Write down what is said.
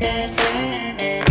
Yeah.